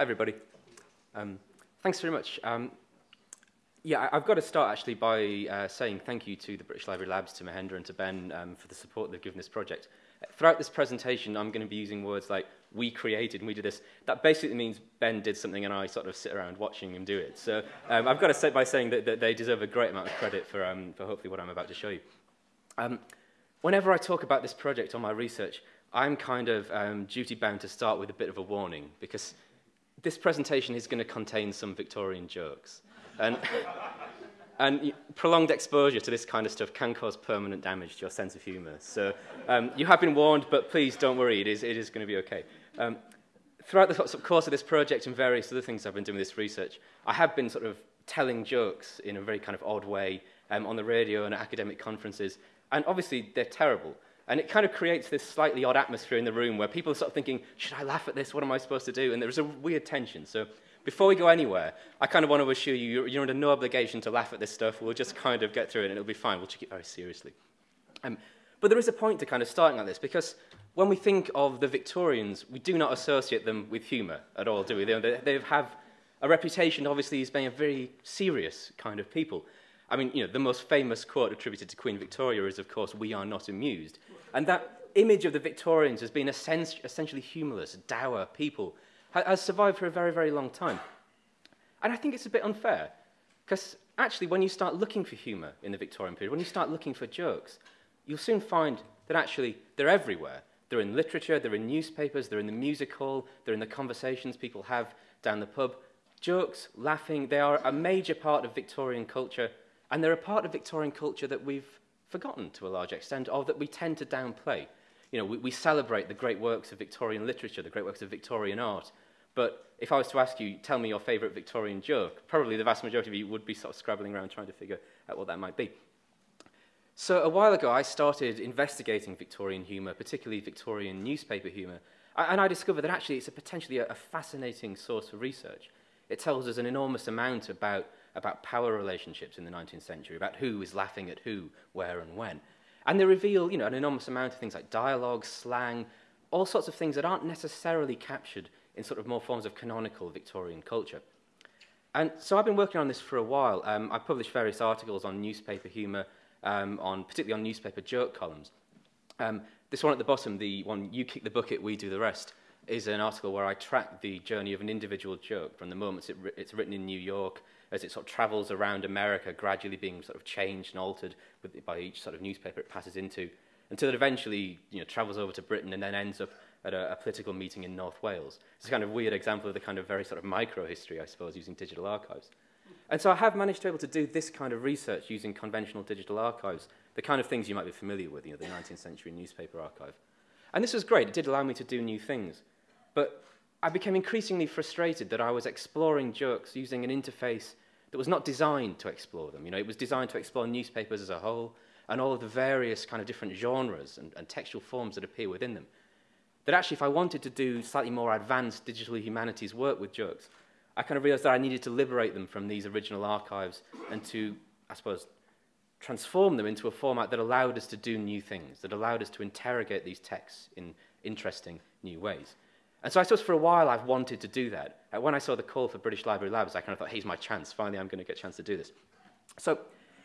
Hi, everybody. Um, thanks very much. Um, yeah, I've got to start actually by uh, saying thank you to the British Library Labs, to Mahendra and to Ben um, for the support they've given this project. Throughout this presentation, I'm going to be using words like we created and we did this. That basically means Ben did something and I sort of sit around watching him do it. So um, I've got to start by saying that, that they deserve a great amount of credit for, um, for hopefully what I'm about to show you. Um, whenever I talk about this project on my research, I'm kind of duty bound to start with a bit of a warning because this presentation is going to contain some Victorian jokes. And, and prolonged exposure to this kind of stuff can cause permanent damage to your sense of humour. So um, you have been warned, but please don't worry, it is, it is going to be okay. Um, throughout the course of this project and various other things I've been doing with this research, I have been sort of telling jokes in a very kind of odd way um, on the radio and at academic conferences. And obviously, they're terrible. And it kind of creates this slightly odd atmosphere in the room where people are sort of thinking, should I laugh at this? What am I supposed to do? And there's a weird tension. So before we go anywhere, I kind of want to assure you, you're, under no obligation to laugh at this stuff. We'll just kind of get through it and it'll be fine. We'll take it very seriously. Um, but there is a point to kind of starting like this because when we think of the Victorians, we do not associate them with humour at all, do we? They, they have a reputation, obviously, as being a very serious kind of people. I mean, you know, the most famous quote attributed to Queen Victoria is, of course, we are not amused. And that image of the Victorians as being essentially humorless, dour people has survived for a very, very long time. And I think it's a bit unfair, because actually, when you start looking for humour in the Victorian period, when you start looking for jokes, you'll soon find that actually they're everywhere. They're in literature, they're in newspapers, they're in the music hall, they're in the conversations people have down the pub. Jokes, laughing, they are a major part of Victorian culture, and they're a part of Victorian culture that we've forgotten to a large extent, or that we tend to downplay. You know, we, we celebrate the great works of Victorian literature, the great works of Victorian art, but if I was to ask you, tell me your favourite Victorian joke, probably the vast majority of you would be sort of scrabbling around trying to figure out what that might be. So a while ago, I started investigating Victorian humour, particularly Victorian newspaper humour, and I discovered that actually it's a potentially a, a fascinating source for research. It tells us an enormous amount about about power relationships in the 19th century, about who is laughing at who, where, and when. And they reveal you know, an enormous amount of things like dialogue, slang, all sorts of things that aren't necessarily captured in sort of more forms of canonical Victorian culture. And so I've been working on this for a while. Um, I've published various articles on newspaper humour, um, on, particularly on newspaper joke columns. Um, this one at the bottom, the one, You Kick the Bucket, We Do the Rest, is an article where I track the journey of an individual joke from the moment it, it's written in New York as it sort of travels around America, gradually being sort of changed and altered with, by each sort of newspaper it passes into, until it eventually you know, travels over to Britain and then ends up at a, a political meeting in North Wales. It's a kind of weird example of the kind of very sort of micro history, I suppose, using digital archives. And so I have managed to be able to do this kind of research using conventional digital archives, the kind of things you might be familiar with, you know, the 19th century newspaper archive. And this was great. It did allow me to do new things. But I became increasingly frustrated that I was exploring jokes using an interface that was not designed to explore them. You know, it was designed to explore newspapers as a whole and all of the various kind of different genres and, and textual forms that appear within them. That actually, if I wanted to do slightly more advanced digital humanities work with jokes, I kind of realized that I needed to liberate them from these original archives and to, I suppose, transform them into a format that allowed us to do new things, that allowed us to interrogate these texts in interesting new ways. And so I suppose for a while I've wanted to do that. Uh, when I saw the call for British Library Labs, I kind of thought, here's my chance. Finally, I'm going to get a chance to do this. So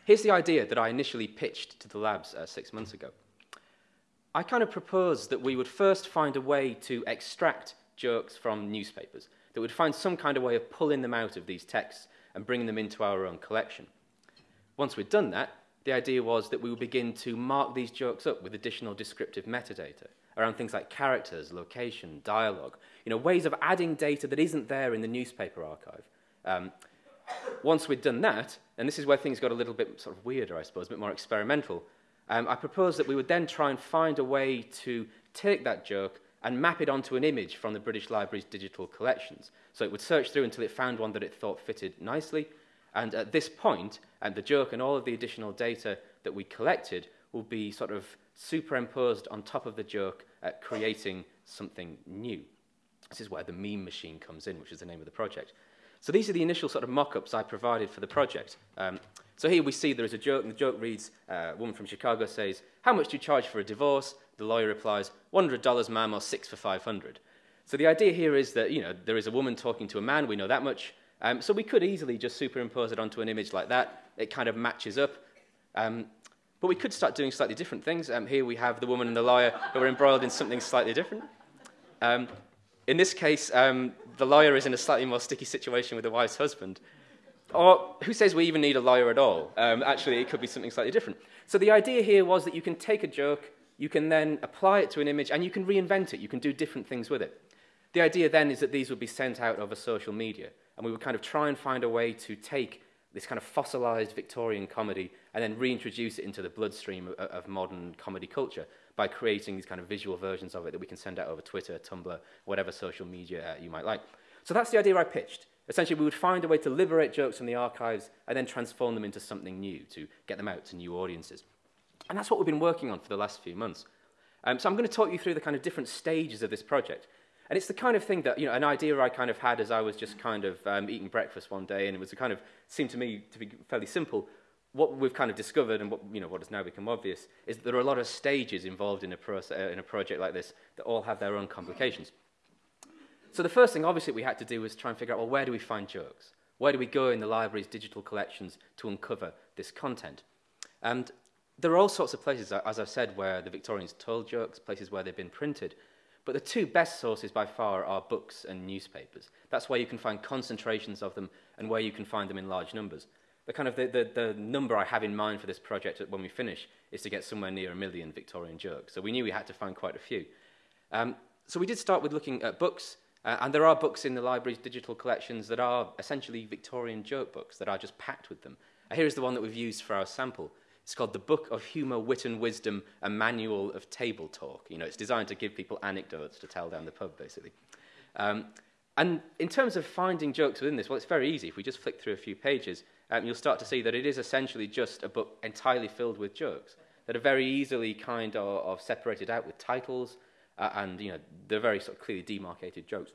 here's the idea that I initially pitched to the labs uh, six months ago. I kind of proposed that we would first find a way to extract jokes from newspapers, that we'd find some kind of way of pulling them out of these texts and bringing them into our own collection. Once we'd done that, the idea was that we would begin to mark these jokes up with additional descriptive metadata around things like characters, location, dialogue, you know, ways of adding data that isn't there in the newspaper archive. Um, once we'd done that, and this is where things got a little bit sort of weirder, I suppose, a bit more experimental, um, I proposed that we would then try and find a way to take that joke and map it onto an image from the British Library's digital collections. So it would search through until it found one that it thought fitted nicely. And at this point, and the joke and all of the additional data that we collected will be sort of superimposed on top of the joke, uh, creating something new. This is where the meme machine comes in, which is the name of the project. So these are the initial sort of mock-ups I provided for the project. Um, so here we see there is a joke, and the joke reads, uh, a woman from Chicago says, how much do you charge for a divorce? The lawyer replies, $100, ma'am, or six for 500. So the idea here is that, you know, there is a woman talking to a man, we know that much. Um, so we could easily just superimpose it onto an image like that. It kind of matches up. Um, but we could start doing slightly different things. Um, here we have the woman and the lawyer who are embroiled in something slightly different. Um, in this case, um, the lawyer is in a slightly more sticky situation with the wife's husband. Or who says we even need a lawyer at all? Um, actually, it could be something slightly different. So the idea here was that you can take a joke, you can then apply it to an image, and you can reinvent it. You can do different things with it. The idea then is that these would be sent out over social media, and we would kind of try and find a way to take this kind of fossilized Victorian comedy and then reintroduce it into the bloodstream of, of modern comedy culture by creating these kind of visual versions of it that we can send out over Twitter, Tumblr, whatever social media uh, you might like. So that's the idea I pitched. Essentially, we would find a way to liberate jokes from the archives and then transform them into something new to get them out to new audiences. And that's what we've been working on for the last few months. Um, so I'm going to talk you through the kind of different stages of this project. And it's the kind of thing that, you know, an idea I kind of had as I was just kind of um, eating breakfast one day, and it was a kind of, seemed to me to be fairly simple. What we've kind of discovered, and what, you know, what has now become obvious, is that there are a lot of stages involved in a, process, uh, in a project like this that all have their own complications. So the first thing, obviously, we had to do was try and figure out, well, where do we find jokes? Where do we go in the library's digital collections to uncover this content? And there are all sorts of places, as I've said, where the Victorians told jokes, places where they've been printed. But the two best sources by far are books and newspapers. That's where you can find concentrations of them and where you can find them in large numbers. The kind of the, the, the number I have in mind for this project when we finish is to get somewhere near a million Victorian jokes. So we knew we had to find quite a few. Um, so we did start with looking at books, uh, and there are books in the library's digital collections that are essentially Victorian joke books that are just packed with them. Uh, here is the one that we've used for our sample. It's called The Book of Humour, Wit and Wisdom, a Manual of Table Talk. You know, it's designed to give people anecdotes to tell down the pub, basically. Um, and in terms of finding jokes within this, well, it's very easy. If we just flick through a few pages, um, you'll start to see that it is essentially just a book entirely filled with jokes that are very easily kind of, of separated out with titles, uh, and you know, they're very sort of clearly demarcated jokes.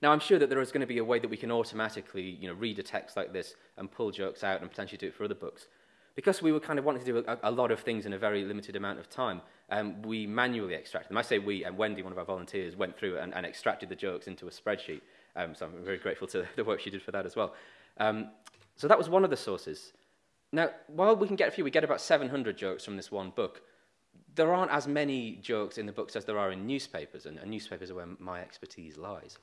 Now, I'm sure that there is going to be a way that we can automatically you know, read a text like this and pull jokes out and potentially do it for other books because we were kind of wanting to do a, a lot of things in a very limited amount of time, um, we manually extracted them. I say we, and Wendy, one of our volunteers, went through and, and extracted the jokes into a spreadsheet. Um, so I'm very grateful to the work she did for that as well. Um, so that was one of the sources. Now, while we can get a few, we get about 700 jokes from this one book. There aren't as many jokes in the books as there are in newspapers, and, and newspapers are where my expertise lies.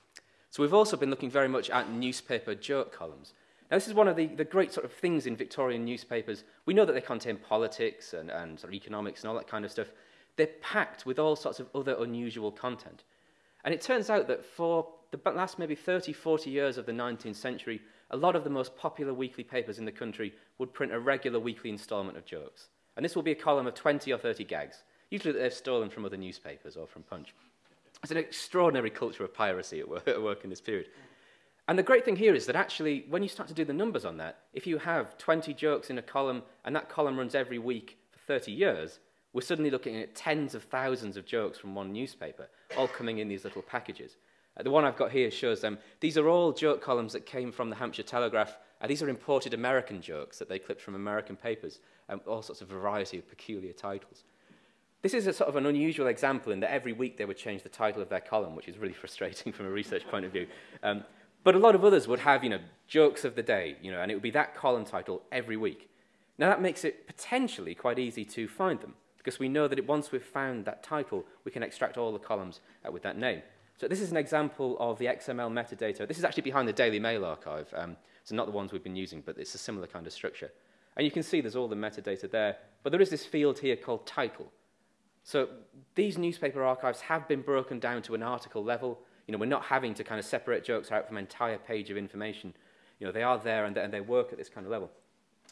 So we've also been looking very much at newspaper joke columns. Now, this is one of the, the great sort of things in Victorian newspapers. We know that they contain politics and, and sort of economics and all that kind of stuff. They're packed with all sorts of other unusual content. And it turns out that for the last maybe 30, 40 years of the 19th century, a lot of the most popular weekly papers in the country would print a regular weekly instalment of jokes. And this will be a column of 20 or 30 gags, usually that they've stolen from other newspapers or from Punch. It's an extraordinary culture of piracy at work, at work in this period. And the great thing here is that actually, when you start to do the numbers on that, if you have 20 jokes in a column and that column runs every week for 30 years, we're suddenly looking at tens of thousands of jokes from one newspaper, all coming in these little packages. Uh, the one I've got here shows them. These are all joke columns that came from the Hampshire Telegraph. Uh, these are imported American jokes that they clipped from American papers, um, all sorts of variety of peculiar titles. This is a sort of an unusual example in that every week they would change the title of their column, which is really frustrating from a research point of view. Um, but a lot of others would have, you know, jokes of the day, you know, and it would be that column title every week. Now that makes it potentially quite easy to find them because we know that once we've found that title, we can extract all the columns uh, with that name. So this is an example of the XML metadata. This is actually behind the Daily Mail archive, um, so not the ones we've been using, but it's a similar kind of structure. And you can see there's all the metadata there, but there is this field here called title. So these newspaper archives have been broken down to an article level, You know, we're not having to kind of separate jokes out from an entire page of information. You know, they are there and, and they work at this kind of level.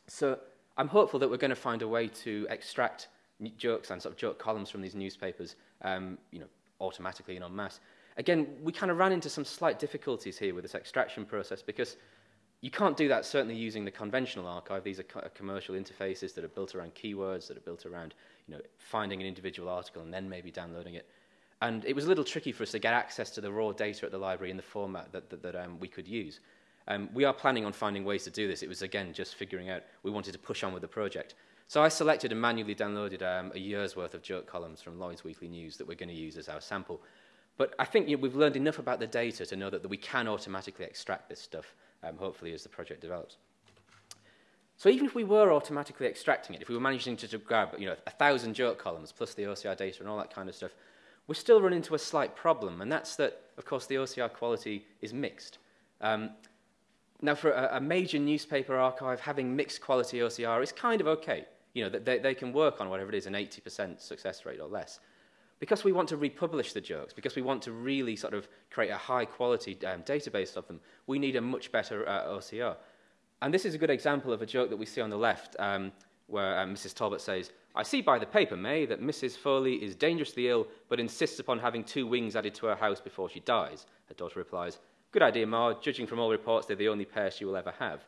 So I'm hopeful that we're going to find a way to extract jokes and sort of joke columns from these newspapers, um, you know, automatically and en masse. Again, we kind of ran into some slight difficulties here with this extraction process because you can't do that certainly using the conventional archive. These are co commercial interfaces that are built around keywords, that are built around you know, finding an individual article and then maybe downloading it. And it was a little tricky for us to get access to the raw data at the library in the format that, that, that um, we could use. Um, we are planning on finding ways to do this. It was, again, just figuring out we wanted to push on with the project. So I selected and manually downloaded um, a year's worth of jerk columns from Lloyd's Weekly News that we're going to use as our sample. But I think you know, we've learned enough about the data to know that, that we can automatically extract this stuff, um, hopefully, as the project develops. So even if we were automatically extracting it, if we were managing to, to grab you know, a thousand jerk columns plus the OCR data and all that kind of stuff, we still run into a slight problem, and that's that, of course, the OCR quality is mixed. Um, now, for a, a major newspaper archive, having mixed quality OCR is kind of okay. You know, they, they can work on whatever it is, an 80% success rate or less. Because we want to republish the jokes, because we want to really sort of create a high quality um, database of them, we need a much better uh, OCR. And this is a good example of a joke that we see on the left, um, where um, Mrs. Talbot says, I see by the paper, May, that Mrs. Foley is dangerously ill, but insists upon having two wings added to her house before she dies. Her daughter replies, Good idea, Ma. Judging from all reports, they're the only pair she will ever have.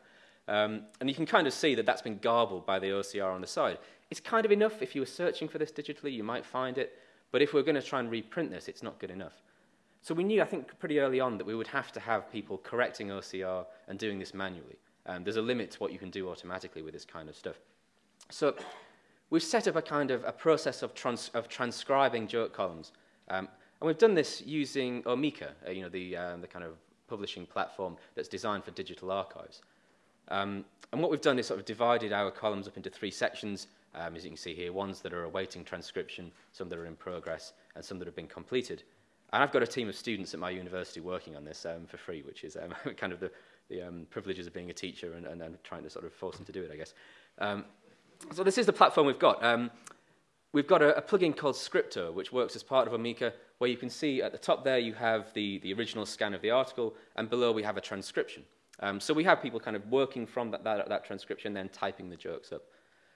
Um, and you can kind of see that that's been garbled by the OCR on the side. It's kind of enough. If you were searching for this digitally, you might find it. But if we're going to try and reprint this, it's not good enough. So we knew, I think, pretty early on that we would have to have people correcting OCR and doing this manually. Um, there's a limit to what you can do automatically with this kind of stuff. So we've set up a kind of a process of, trans of transcribing joke columns. Um, and we've done this using Omika, uh, you know, the, um, the kind of publishing platform that's designed for digital archives. Um, and what we've done is sort of divided our columns up into three sections, um, as you can see here, ones that are awaiting transcription, some that are in progress, and some that have been completed. And I've got a team of students at my university working on this um, for free, which is um, kind of the, the um, privileges of being a teacher and, and, and trying to sort of force them to do it, I guess. Um, so this is the platform we've got. Um, we've got a, a plugin called Scripto, which works as part of Omeka, where you can see at the top there you have the, the original scan of the article, and below we have a transcription. Um, so we have people kind of working from that, that, that transcription, then typing the jokes up.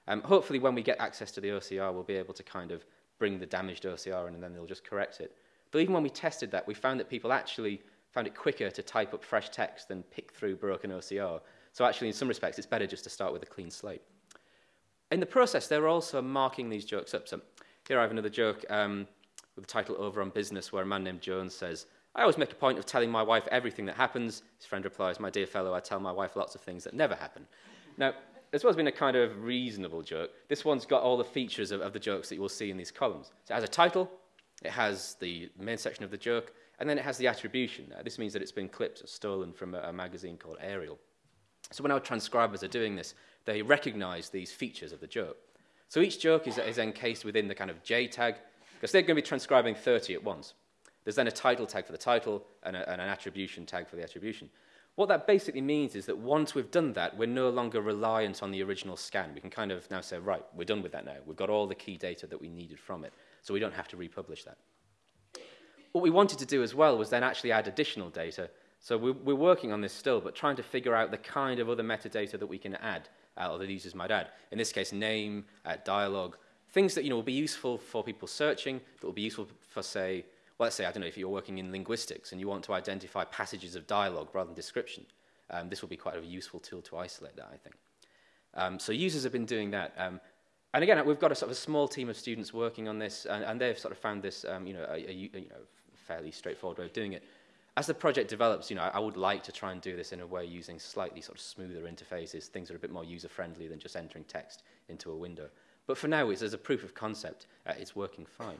Um, hopefully when we get access to the OCR, we'll be able to kind of bring the damaged OCR in, and then they'll just correct it. But even when we tested that, we found that people actually found it quicker to type up fresh text than pick through broken OCR. So actually, in some respects, it's better just to start with a clean slate. In the process, they're also marking these jokes up. So here I have another joke um, with the title Over on Business, where a man named Jones says, I always make a point of telling my wife everything that happens. His friend replies, My dear fellow, I tell my wife lots of things that never happen. Now, this one's been a kind of reasonable joke. This one's got all the features of, of the jokes that you will see in these columns. So it has a title, it has the main section of the joke, and then it has the attribution. Uh, this means that it's been clipped or stolen from a, a magazine called Ariel. So when our transcribers are doing this, they recognize these features of the joke. So each joke is, is encased within the kind of J tag, because they're going to be transcribing 30 at once. There's then a title tag for the title and, a, and an attribution tag for the attribution. What that basically means is that once we've done that, we're no longer reliant on the original scan. We can kind of now say, right, we're done with that now. We've got all the key data that we needed from it, so we don't have to republish that. What we wanted to do as well was then actually add additional data. So we're, we're working on this still, but trying to figure out the kind of other metadata that we can add, or that users might add. In this case, name, uh, dialogue, things that you know will be useful for people searching, that will be useful for, say, well, let's say, I don't know, if you're working in linguistics and you want to identify passages of dialogue rather than description, um, this will be quite a useful tool to isolate that, I think. Um, so users have been doing that. Um, and again, we've got a sort of a small team of students working on this, and, and they've sort of found this, um, you know, a, a, you know, fairly straightforward way of doing it. As the project develops, you know, I would like to try and do this in a way using slightly sort of smoother interfaces, things that are a bit more user-friendly than just entering text into a window. But for now, it's, as a proof of concept, uh, it's working fine.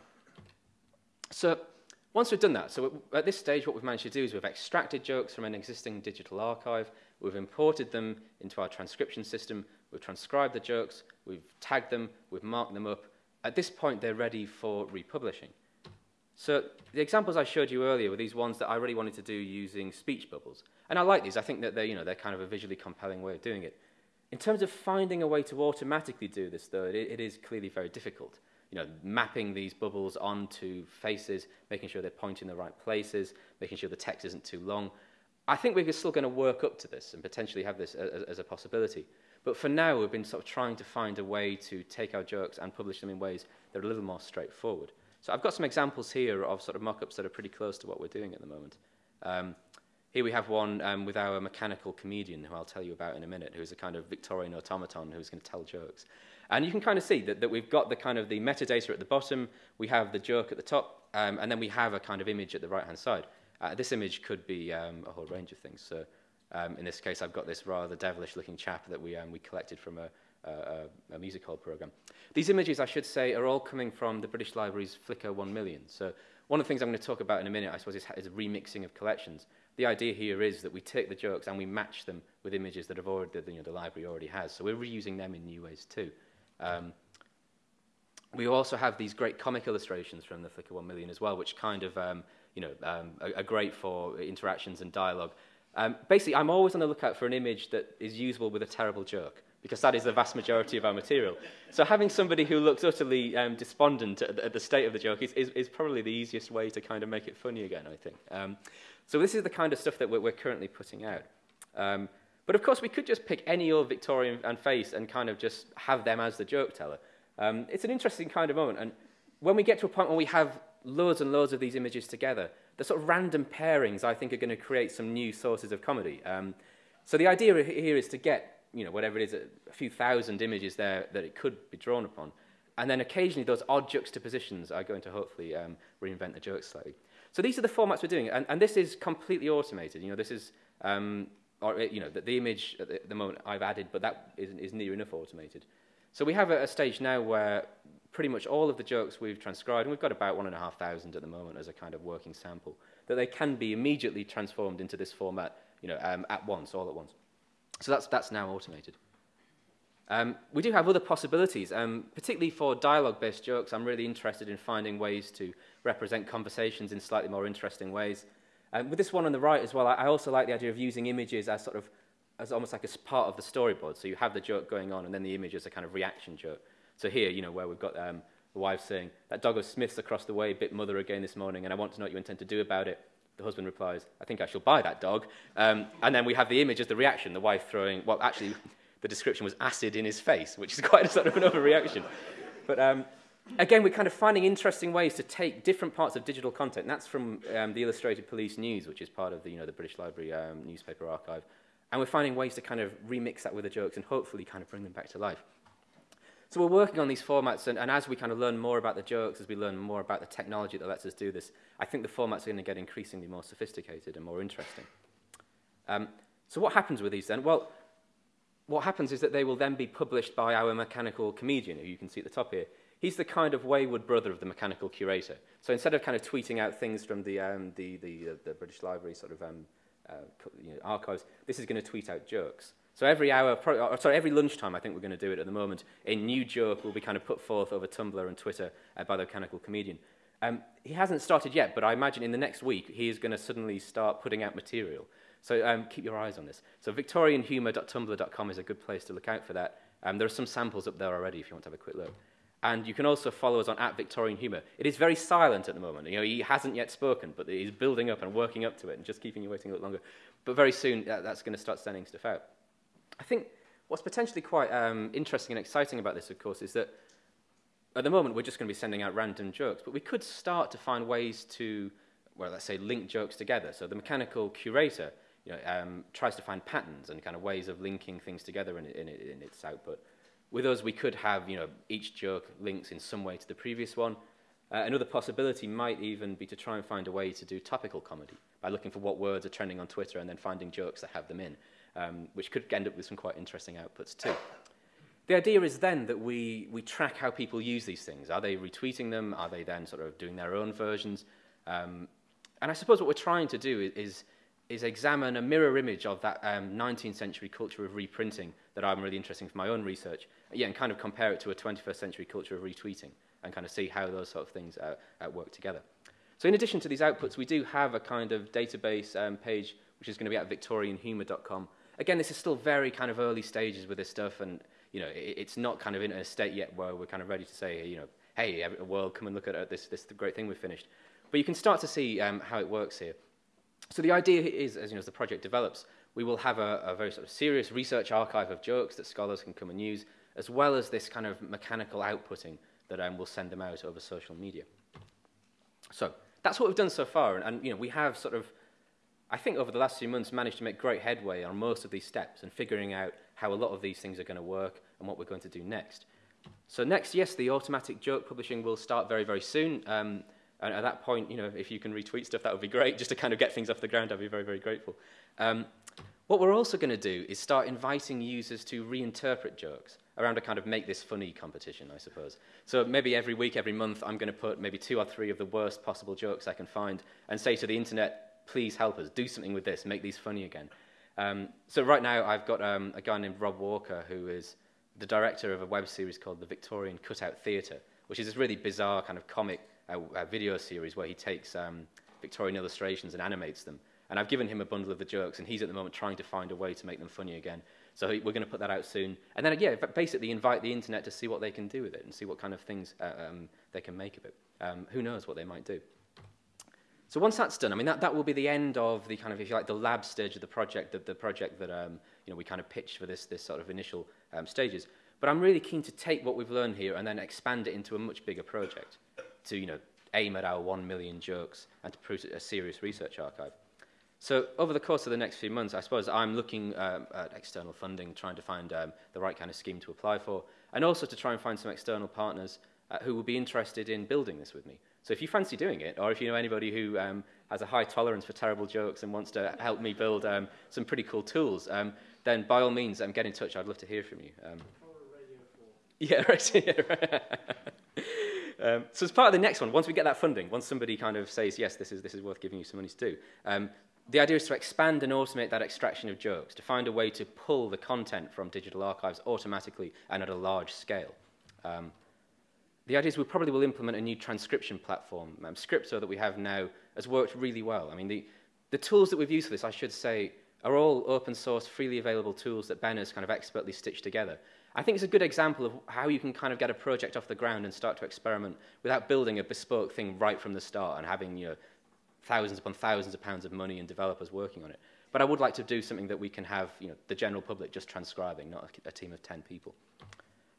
So once we've done that, so at this stage, what we've managed to do is we've extracted jokes from an existing digital archive, we've imported them into our transcription system, we've transcribed the jokes, we've tagged them, we've marked them up. At this point, they're ready for republishing. So the examples I showed you earlier were these ones that I really wanted to do using speech bubbles. And I like these. I think that they're, you know, they're kind of a visually compelling way of doing it. In terms of finding a way to automatically do this, though, it, it is clearly very difficult. You know, mapping these bubbles onto faces, making sure they're pointing in the right places, making sure the text isn't too long. I think we're still going to work up to this and potentially have this as, as a possibility. But for now, we've been sort of trying to find a way to take our jokes and publish them in ways that are a little more straightforward. So I've got some examples here of sort of mock-ups that are pretty close to what we're doing at the moment. Um, here we have one um, with our mechanical comedian, who I'll tell you about in a minute, who's a kind of Victorian automaton who's going to tell jokes. And you can kind of see that, that we've got the kind of the metadata at the bottom, we have the joke at the top, um, and then we have a kind of image at the right-hand side. Uh, this image could be um, a whole range of things. So um, in this case, I've got this rather devilish-looking chap that we, um, we collected from a, a, a, music hall program. These images, I should say, are all coming from the British Library's Flickr 1 million. So one of the things I'm going to talk about in a minute, I suppose, is, is remixing of collections. The idea here is that we take the jokes and we match them with images that have already, that, you know, the library already has. So we're reusing them in new ways too. Um, we also have these great comic illustrations from the Flickr 1 million as well, which kind of, um, you know, um, are, are, great for interactions and dialogue. Um, basically, I'm always on the lookout for an image that is usable with a terrible joke. Because that is the vast majority of our material. So having somebody who looks utterly um, despondent at, at the state of the joke is, is, is probably the easiest way to kind of make it funny again, I think. Um, so this is the kind of stuff that we're, we're currently putting out. Um, but of course, we could just pick any old Victorian and face and kind of just have them as the joke teller. Um, it's an interesting kind of moment. And when we get to a point where we have loads and loads of these images together, the sort of random pairings, I think, are going to create some new sources of comedy. Um, so the idea here is to get, you know, whatever it is, a, few thousand images there that it could be drawn upon. And then occasionally those odd juxtapositions are going to hopefully um, reinvent the jokes slightly. So these are the formats we're doing. And, and this is completely automated. You know, this is, um, or, you know, the, the image at the, the moment I've added, but that is, is near enough automated. So we have a, a stage now where pretty much all of the jokes we've transcribed, and we've got about one and a half thousand at the moment as a kind of working sample, that they can be immediately transformed into this format, you know, um, at once, all at once. So that's, that's now automated. Um, we do have other possibilities, um, particularly for dialogue-based jokes. I'm really interested in finding ways to represent conversations in slightly more interesting ways. Um, with this one on the right as well, I, I also like the idea of using images as sort of as almost like a part of the storyboard. So you have the joke going on, and then the image is a kind of reaction joke. So here, you know, where we've got um, the wife saying, that dog of Smith's across the way bit mother again this morning, and I want to know what you intend to do about it. The husband replies, I think I shall buy that dog. Um, and then we have the image as the reaction, the wife throwing, well, actually, the description was acid in his face, which is quite a sort of an overreaction. But um, again, we're kind of finding interesting ways to take different parts of digital content. And that's from um, the Illustrated Police News, which is part of the, you know, the British Library um, newspaper archive. And we're finding ways to kind of remix that with the jokes and hopefully kind of bring them back to life. So we're working on these formats, and, and as we kind of learn more about the jokes, as we learn more about the technology that lets us do this, I think the formats are going to get increasingly more sophisticated and more interesting. Um, so what happens with these then? Well, what happens is that they will then be published by our mechanical comedian, who you can see at the top here. He's the kind of wayward brother of the mechanical curator. So instead of kind of tweeting out things from the, um, the, the, uh, the British Library sort of um, uh, you know, archives, this is going to tweet out jokes. So every hour, or sorry, every lunchtime, I think we're going to do it at the moment, a new joke will be kind of put forth over Tumblr and Twitter uh, by the mechanical comedian. Um, he hasn't started yet, but I imagine in the next week he is going to suddenly start putting out material. So um, keep your eyes on this. So victorianhumour.tumblr.com is a good place to look out for that. Um, there are some samples up there already if you want to have a quick look. And you can also follow us on at Victorian Humour. It is very silent at the moment. You know, he hasn't yet spoken, but he's building up and working up to it and just keeping you waiting a little longer. But very soon, uh, that's going to start sending stuff out. I think what's potentially quite um, interesting and exciting about this, of course, is that at the moment we're just going to be sending out random jokes, but we could start to find ways to, well, let's say, link jokes together. So the mechanical curator you know, um, tries to find patterns and kind of ways of linking things together in, in, in its output. With us, we could have, you know, each joke links in some way to the previous one. Uh, another possibility might even be to try and find a way to do topical comedy by looking for what words are trending on Twitter and then finding jokes that have them in, um, which could end up with some quite interesting outputs too. The idea is then that we, we track how people use these things. Are they retweeting them? Are they then sort of doing their own versions? Um, and I suppose what we're trying to do is, is examine a mirror image of that um, 19th century culture of reprinting that I'm really interested in for my own research, yeah, and kind of compare it to a 21st century culture of retweeting and kind of see how those sort of things uh, uh, work together. So in addition to these outputs, we do have a kind of database um, page which is going to be at victorianhumour.com. again, this is still very kind of early stages with this stuff, and you know, it, it's not kind of in a state yet where we're kind of ready to say, you know, hey, a world, come and look at this this great thing we've finished. But you can start to see um, how it works here. So the idea is, as you know, as the project develops, we will have a, a very sort of serious research archive of jokes that scholars can come and use, as well as this kind of mechanical outputting that um, we'll send them out over social media. So that's what we've done so far, and, and you know, we have sort of I think over the last few months, managed to make great headway on most of these steps and figuring out how a lot of these things are going to work and what we're going to do next. So next, yes, the automatic joke publishing will start very, very soon. Um, and at that point, you know, if you can retweet stuff, that would be great. Just to kind of get things off the ground, I'd be very, very grateful. Um, what we're also going to do is start inviting users to reinterpret jokes. around a kind of make this funny competition, I suppose. So maybe every week, every month, I'm going to put maybe two or three of the worst possible jokes I can find and say to the internet, please help us, do something with this, make these funny again. Um, so right now, I've got um, a guy named Rob Walker who is the director of a web series called The Victorian Cutout Theatre, which is this really bizarre kind of comic uh, uh, video series where he takes um, Victorian illustrations and animates them. And I've given him a bundle of the jokes, and he's at the moment trying to find a way to make them funny again. So we're going to put that out soon. And then, yeah, basically invite the internet to see what they can do with it and see what kind of things uh, um, they can make of it. Um, who knows what they might do. So once that's done, I mean, that, that will be the end of the kind of, if you like, the lab stage of the project, the, the project that, um, you know, we kind of pitched for this, this sort of initial um, stages. But I'm really keen to take what we've learned here and then expand it into a much bigger project to, you know, aim at our one million jokes and to produce a serious research archive. So over the course of the next few months, I suppose I'm looking um, at external funding, trying to find um, the right kind of scheme to apply for, and also to try and find some external partners uh, who will be interested in building this with me. So if you fancy doing it, or if you know anybody who um, has a high tolerance for terrible jokes and wants to help me build um, some pretty cool tools, um, then by all means, um, get in touch. I'd love to hear from you. Um, yeah, right. Yeah, right. um, so as part of the next one, once we get that funding, once somebody kind of says, yes, this is, this is worth giving you some money to do, um, the idea is to expand and automate that extraction of jokes, to find a way to pull the content from digital archives automatically and at a large scale. Um, the idea is we probably will implement a new transcription platform. Um, Scripto that we have now has worked really well. I mean, the, the tools that we've used for this, I should say, are all open source, freely available tools that Ben has kind of expertly stitched together. I think it's a good example of how you can kind of get a project off the ground and start to experiment without building a bespoke thing right from the start and having you know, thousands upon thousands of pounds of money and developers working on it. But I would like to do something that we can have you know, the general public just transcribing, not a, a team of 10 people.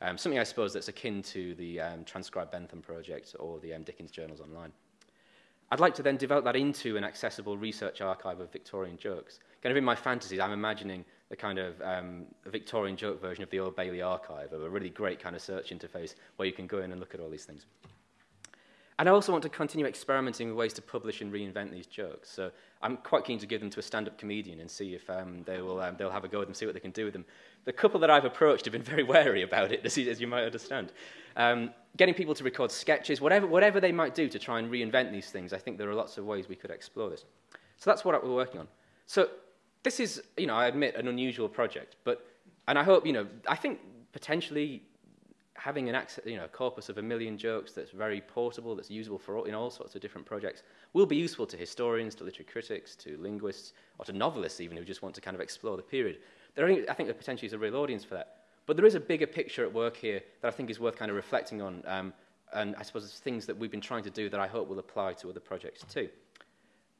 Um, something I suppose that's akin to the um, Transcribe Bentham project or the um, Dickens Journals Online. I'd like to then develop that into an accessible research archive of Victorian jokes. Kind of in my fantasies, I'm imagining the kind of um, Victorian joke version of the Old Bailey archive, of a really great kind of search interface where you can go in and look at all these things. And I also want to continue experimenting with ways to publish and reinvent these jokes. So I'm quite keen to give them to a stand-up comedian and see if um, they will, um, they'll have a go at them, see what they can do with them. The couple that I've approached have been very wary about it, as you, as you might understand. Um, getting people to record sketches, whatever, whatever they might do to try and reinvent these things, I think there are lots of ways we could explore this. So that's what we're working on. So this is, you know, I admit, an unusual project, but, and I hope, you know, I think potentially having an access, you know, a corpus of a million jokes that's very portable, that's usable for all, in all sorts of different projects, will be useful to historians, to literary critics, to linguists, or to novelists even who just want to kind of explore the period. There I think there potentially is a real audience for that. But there is a bigger picture at work here that I think is worth kind of reflecting on, um, and I suppose it's things that we've been trying to do that I hope will apply to other projects too.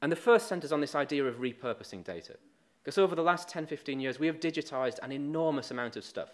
And the first centres on this idea of repurposing data. Because over the last 10, 15 years, we have digitized an enormous amount of stuff.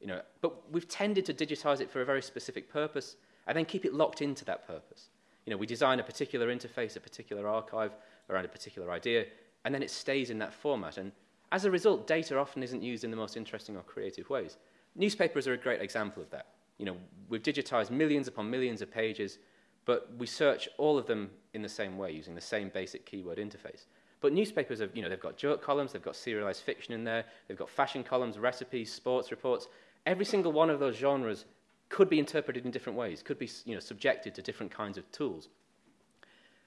You know, but we've tended to digitize it for a very specific purpose and then keep it locked into that purpose. You know, we design a particular interface, a particular archive around a particular idea, and then it stays in that format. And as a result, data often isn't used in the most interesting or creative ways. Newspapers are a great example of that. You know, we've digitized millions upon millions of pages, but we search all of them in the same way, using the same basic keyword interface. But newspapers have, you know, they've got joke columns, they've got serialized fiction in there, they've got fashion columns, recipes, sports reports, every single one of those genres could be interpreted in different ways, could be you know, subjected to different kinds of tools.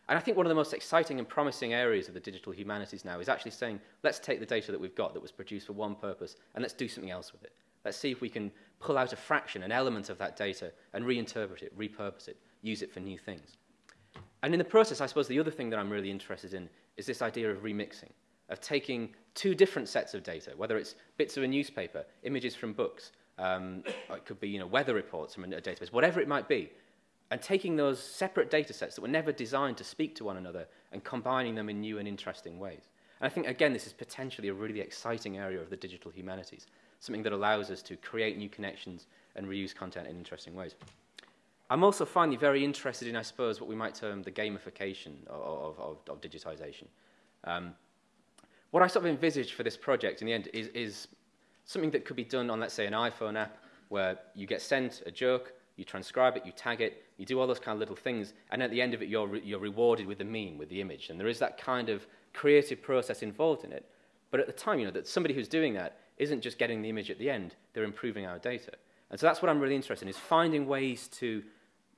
And I think one of the most exciting and promising areas of the digital humanities now is actually saying, let's take the data that we've got that was produced for one purpose and let's do something else with it. Let's see if we can pull out a fraction, an element of that data and reinterpret it, repurpose it, use it for new things. And in the process, I suppose the other thing that I'm really interested in is this idea of remixing, of taking two different sets of data, whether it's bits of a newspaper, images from books, um, it could be you know, weather reports from a database, whatever it might be, and taking those separate data sets that were never designed to speak to one another and combining them in new and interesting ways. And I think, again, this is potentially a really exciting area of the digital humanities, something that allows us to create new connections and reuse content in interesting ways. I'm also finally very interested in, I suppose, what we might term the gamification of, of, of digitization. Um, what I sort of envisage for this project in the end is, is something that could be done on, let's say, an iPhone app where you get sent a joke, you transcribe it, you tag it, you do all those kind of little things, and at the end of it, you're, re you're rewarded with the meme, with the image. And there is that kind of creative process involved in it. But at the time, you know, that somebody who's doing that isn't just getting the image at the end, they're improving our data. And so that's what I'm really interested in, is finding ways to,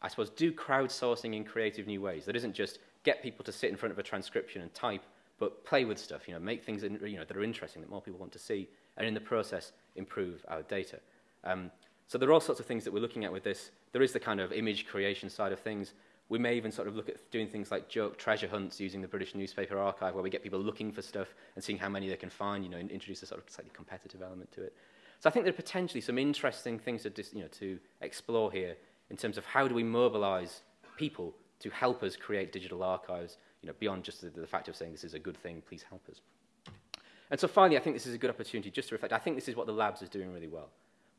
I suppose, do crowdsourcing in creative new ways. That isn't just get people to sit in front of a transcription and type, but play with stuff, you know, make things in, you know, that are interesting, that more people want to see, and in the process, improve our data. Um, so there are all sorts of things that we're looking at with this. There is the kind of image creation side of things. We may even sort of look at doing things like joke treasure hunts using the British Newspaper Archive, where we get people looking for stuff and seeing how many they can find, you know, and introduce a sort of slightly competitive element to it. So I think there are potentially some interesting things to, you know, to explore here in terms of how do we mobilize people to help us create digital archives, you know, beyond just the, the fact of saying this is a good thing, please help us. And so finally, I think this is a good opportunity just to reflect. I think this is what the labs is doing really well.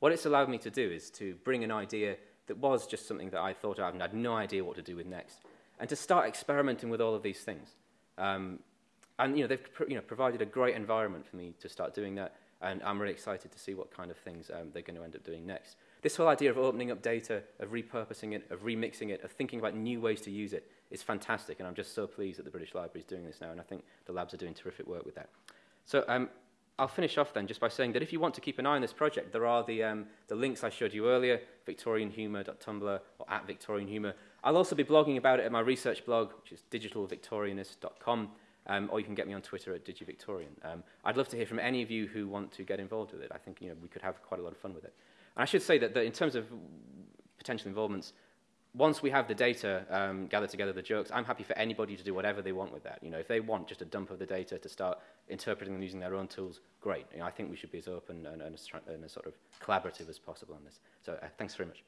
What it's allowed me to do is to bring an idea that was just something that I thought of and had no idea what to do with next, and to start experimenting with all of these things. Um, and you know, they've you know, provided a great environment for me to start doing that, and I'm really excited to see what kind of things um, they're going to end up doing next. This whole idea of opening up data, of repurposing it, of remixing it, of thinking about new ways to use it is fantastic, and I'm just so pleased that the British Library is doing this now, and I think the labs are doing terrific work with that. So um, I'll finish off then just by saying that if you want to keep an eye on this project, there are the, um, the links I showed you earlier, victorianhumour.tumblr or at victorianhumour. I'll also be blogging about it at my research blog, which is digitalvictorianist.com, um, or you can get me on Twitter at digivictorian. Um, I'd love to hear from any of you who want to get involved with it. I think you know, we could have quite a lot of fun with it. And I should say that, that in terms of potential involvements, once we have the data um, gathered together, the jokes, I'm happy for anybody to do whatever they want with that. You know, if they want just a dump of the data to start interpreting and using their own tools, great. You know, I think we should be as open and, and, as, and as sort of collaborative as possible on this. So uh, thanks very much.